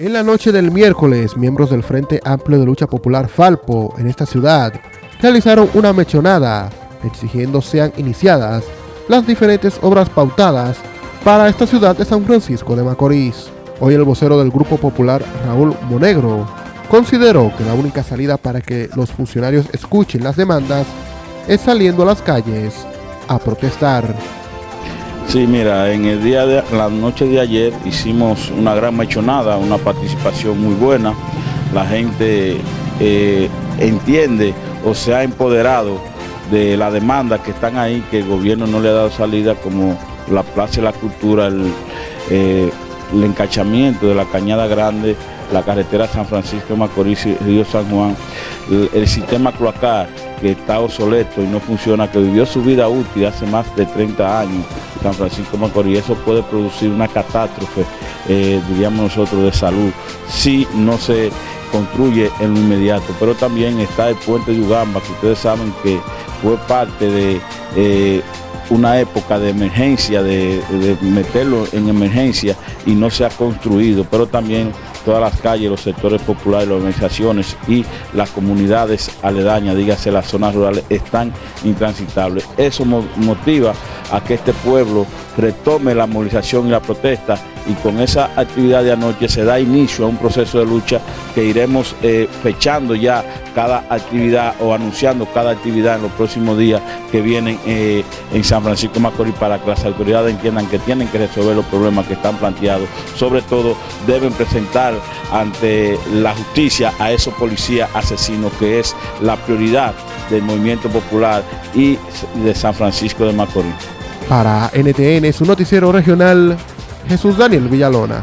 En la noche del miércoles, miembros del Frente Amplio de Lucha Popular Falpo en esta ciudad realizaron una mechonada exigiendo sean iniciadas las diferentes obras pautadas para esta ciudad de San Francisco de Macorís. Hoy el vocero del Grupo Popular, Raúl Monegro, consideró que la única salida para que los funcionarios escuchen las demandas es saliendo a las calles a protestar. Sí, mira, en el día de la noche de ayer hicimos una gran mechonada, una participación muy buena. La gente eh, entiende o se ha empoderado de la demanda que están ahí, que el gobierno no le ha dado salida, como la Plaza de la Cultura, el, eh, encachamiento de la Cañada Grande, la carretera San Francisco Macorís Río San Juan, el, el sistema cloacal que está obsoleto y no funciona, que vivió su vida útil hace más de 30 años, San Francisco Macorís, eso puede producir una catástrofe, eh, diríamos nosotros, de salud, si no se construye en lo inmediato. Pero también está el puente de Ugamba, que ustedes saben que fue parte de eh, una época de emergencia, de, de, meterlo en emergencia y no se ha construido, pero también todas las calles, los sectores populares, las organizaciones y las comunidades aledañas, dígase las zonas rurales, están intransitables. Eso motiva a que este pueblo retome la movilización y la protesta y con esa actividad de anoche se da inicio a un proceso de lucha que iremos eh, fechando ya cada actividad o anunciando cada actividad en los próximos días que vienen eh, en San Francisco Macorís para que las autoridades entiendan que tienen que resolver los problemas que están planteados. Sobre todo deben presentar ante la justicia a esos policías asesinos que es la prioridad del movimiento popular y de San Francisco de Macorís. Para NTN, su noticiero regional, Jesús Daniel Villalona.